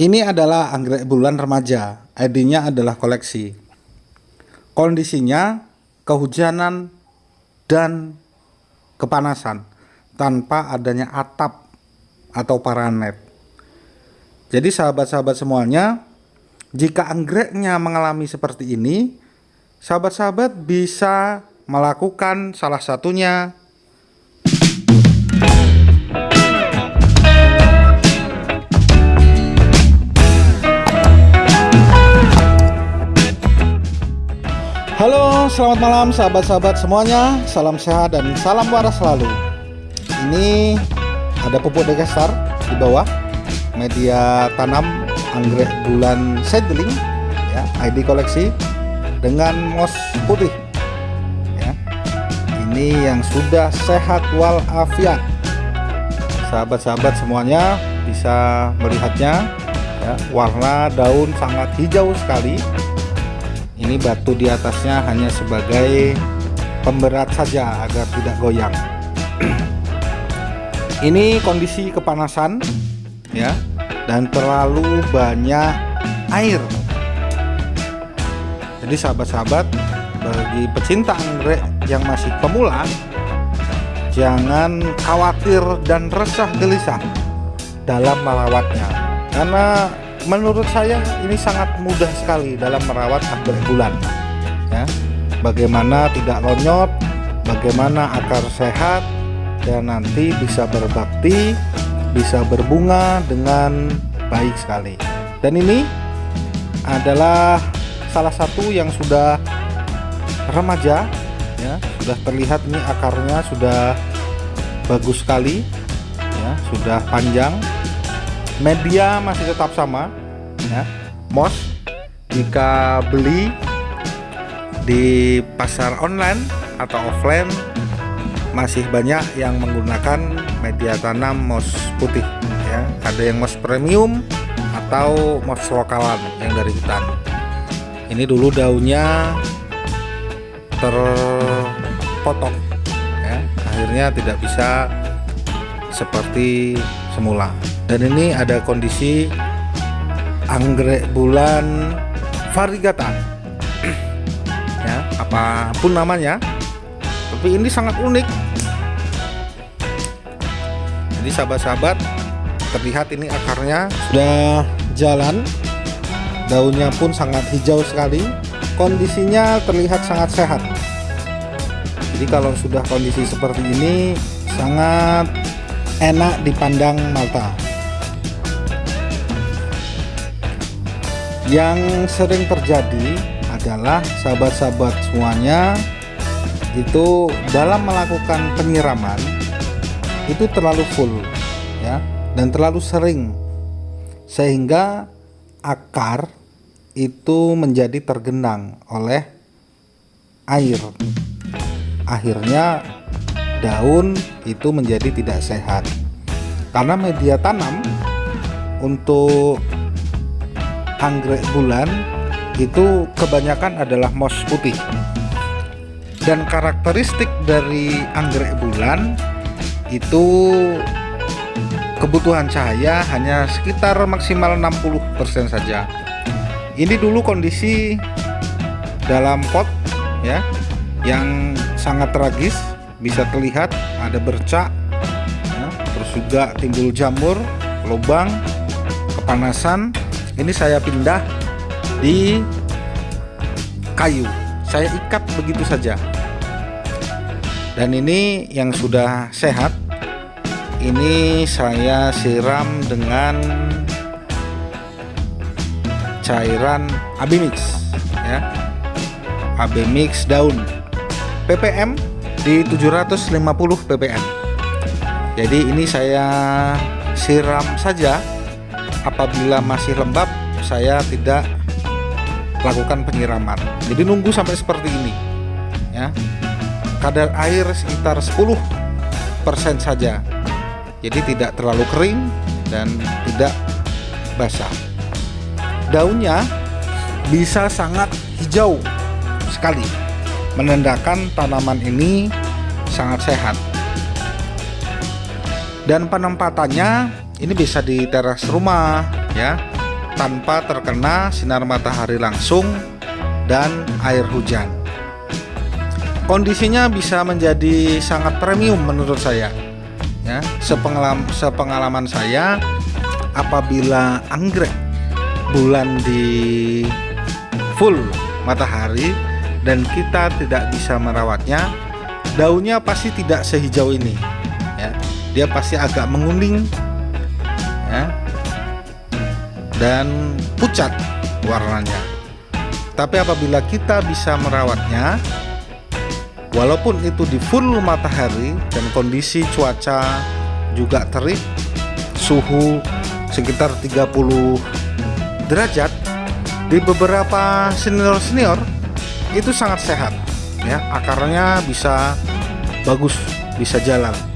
Ini adalah anggrek bulan remaja, ID-nya adalah koleksi. Kondisinya kehujanan dan kepanasan tanpa adanya atap atau paranet. Jadi sahabat-sahabat semuanya, jika anggreknya mengalami seperti ini, sahabat-sahabat bisa melakukan salah satunya selamat malam sahabat-sahabat semuanya. Salam sehat dan salam waras selalu. Ini ada pupuk degastar di bawah media tanam anggrek bulan seedling ya, ID koleksi dengan mos putih. Ya. Ini yang sudah sehat walafiat. Sahabat-sahabat semuanya bisa melihatnya ya, warna daun sangat hijau sekali ini batu di atasnya hanya sebagai pemberat saja agar tidak goyang. Ini kondisi kepanasan ya dan terlalu banyak air. Jadi sahabat-sahabat bagi pecinta anggrek yang masih pemula jangan khawatir dan resah gelisah dalam merawatnya. Karena menurut saya ini sangat mudah sekali dalam merawat anggrek bulan ya. Bagaimana tidak lonyot bagaimana akar sehat dan nanti bisa berbakti bisa berbunga dengan baik sekali. Dan ini adalah salah satu yang sudah remaja ya. Sudah terlihat ini akarnya sudah bagus sekali ya. Sudah panjang media masih tetap sama ya. Mos jika beli di pasar online atau offline masih banyak yang menggunakan media tanam mos putih ya. Ada yang mos premium atau mos lokalan yang dari hutan. Ini dulu daunnya terpotong ya. Akhirnya tidak bisa seperti semula dan ini ada kondisi anggrek bulan varigata ya apa pun namanya. Tapi ini sangat unik. Jadi sahabat-sahabat terlihat ini akarnya sudah jalan. Daunnya pun sangat hijau sekali. Kondisinya terlihat sangat sehat. Jadi kalau sudah kondisi seperti ini sangat enak dipandang mata yang sering terjadi adalah sahabat-sahabat semuanya itu dalam melakukan penyiraman itu terlalu full ya dan terlalu sering. Sehingga akar itu menjadi tergenang oleh air. Akhirnya daun itu menjadi tidak sehat. Karena media tanam untuk anggrek bulan itu kebanyakan adalah mos putih. Dan karakteristik dari anggrek bulan itu kebutuhan cahaya hanya sekitar maksimal 60% saja. Ini dulu kondisi dalam pot ya yang sangat tragis. Bisa terlihat ada bercak ya, terus juga timbul jamur lubang kepanasan ini saya pindah di kayu. Saya ikat begitu saja. Dan ini yang sudah sehat ini saya siram dengan cairan AB mix ya. AB mix daun. Ppm di 750 ppm. Jadi ini saya siram saja apabila masih lembab saya tidak lakukan penyiraman. Jadi nunggu sampai seperti ini ya. Kadar air sekitar 10% saja. Jadi tidak terlalu kering dan tidak basah. Daunnya bisa sangat hijau sekali. Menandakan tanaman ini sangat sehat. Dan penempatannya ini bisa di teras rumah ya tanpa terkena sinar matahari langsung dan air hujan. Kondisinya bisa menjadi sangat premium menurut saya. Ya, sepengalaman, sepengalaman saya apabila anggrek bulan di full matahari dan kita tidak bisa merawatnya, daunnya pasti tidak sehijau ini. Ya, dia pasti agak menguning, ya, dan pucat warnanya. Tapi apabila kita bisa merawatnya, walaupun itu di full matahari dan kondisi cuaca juga terik, suhu sekitar 30 derajat, di beberapa senior-senior itu sangat sehat. Ya, akarnya bisa bagus, bisa jalan.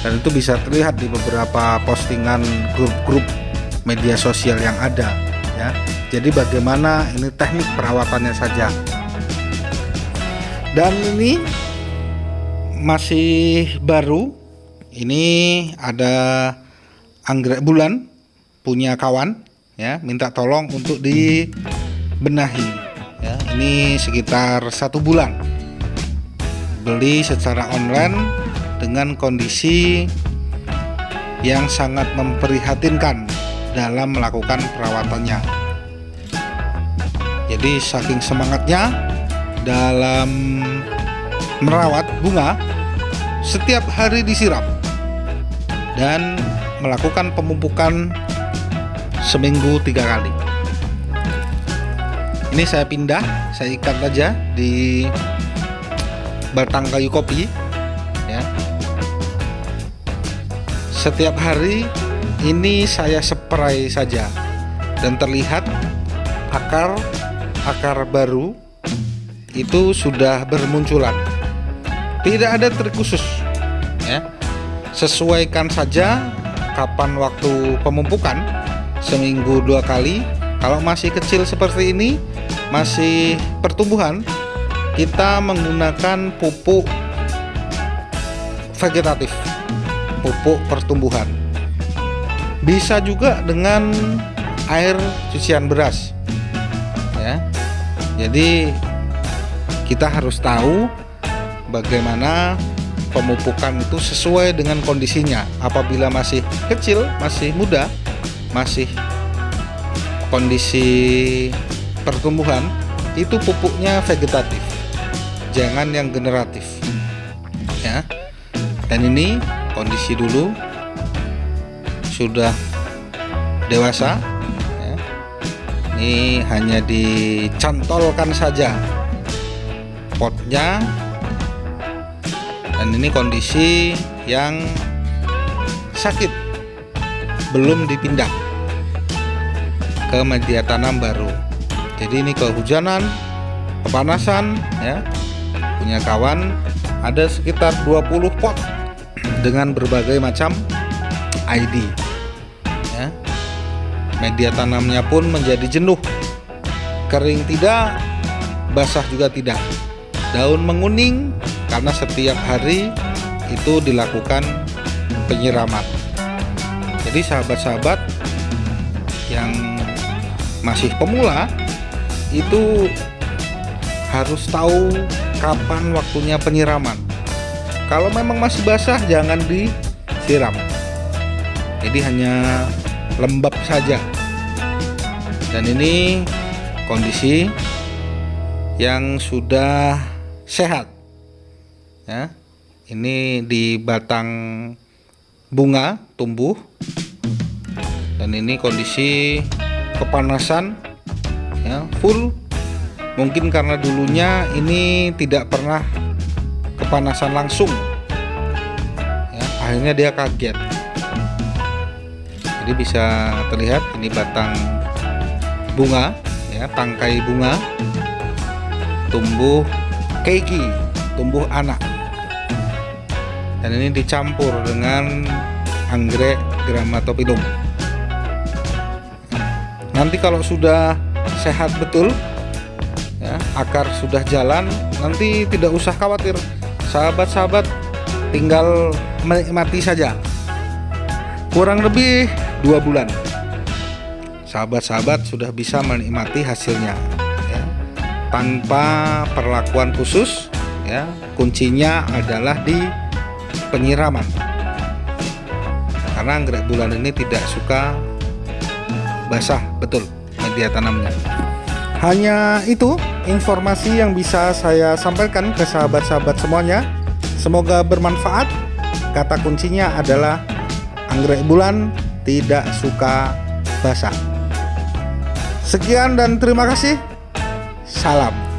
Dan itu bisa terlihat di beberapa postingan grup-grup media sosial yang ada ya. Jadi bagaimana ini teknik perawatannya saja. Dan ini masih baru. Ini ada anggrek bulan punya kawan ya minta tolong untuk dibenahi ya. Ini sekitar satu bulan. Beli secara online dengan kondisi yang sangat memprihatinkan dalam melakukan perawatannya. Jadi saking semangatnya dalam merawat bunga setiap hari disiram dan melakukan pemupukan seminggu tiga kali. Ini saya pindah saya ikat aja di batang kayu kopi setiap hari ini saya spray saja dan terlihat akar akar baru itu sudah bermunculan. Tidak ada trik khusus ya. Sesuaikan saja kapan waktu pemupukan seminggu dua kali. Kalau masih kecil seperti ini masih pertumbuhan kita menggunakan pupuk vegetatif pupuk pertumbuhan. Bisa juga dengan air cucian beras ya. Jadi kita harus tahu bagaimana pemupukan itu sesuai dengan kondisinya. Apabila masih kecil masih muda masih kondisi pertumbuhan itu pupuknya vegetatif jangan yang generatif ya. Dan ini kondisi dulu sudah dewasa ya. ini hanya dicantolkan saja potnya. Dan ini kondisi yang sakit belum dipindah ke media tanam baru. Jadi ini kehujanan kepanasan ya. Punya kawan ada sekitar 20 pot dengan berbagai macam ID ya. media tanamnya pun menjadi jenuh. Kering tidak basah juga tidak. Daun menguning karena setiap hari itu dilakukan penyiraman. Jadi sahabat-sahabat yang masih pemula itu harus tahu kapan waktunya penyiraman kalau memang masih basah jangan disiram. Jadi hanya lembab saja. Dan ini kondisi yang sudah sehat. Ya ini di batang bunga tumbuh. Dan ini kondisi kepanasan ya full. Mungkin karena dulunya ini tidak pernah kepanasan langsung. Ya, akhirnya dia kaget. Jadi bisa terlihat ini batang bunga ya tangkai bunga tumbuh keiki tumbuh anak. Dan ini dicampur dengan anggrek gramatopilum nanti kalau sudah sehat betul ya, akar sudah jalan nanti tidak usah khawatir sahabat-sahabat tinggal menikmati saja. Kurang lebih dua bulan. Sahabat-sahabat sudah bisa menikmati hasilnya ya. tanpa perlakuan khusus ya. Kuncinya adalah di penyiraman. Karena anggrek bulan ini tidak suka basah betul media tanamnya hanya itu informasi yang bisa saya sampaikan ke sahabat-sahabat semuanya. Semoga bermanfaat. Kata kuncinya adalah anggrek bulan tidak suka basah. Sekian dan terima kasih. Salam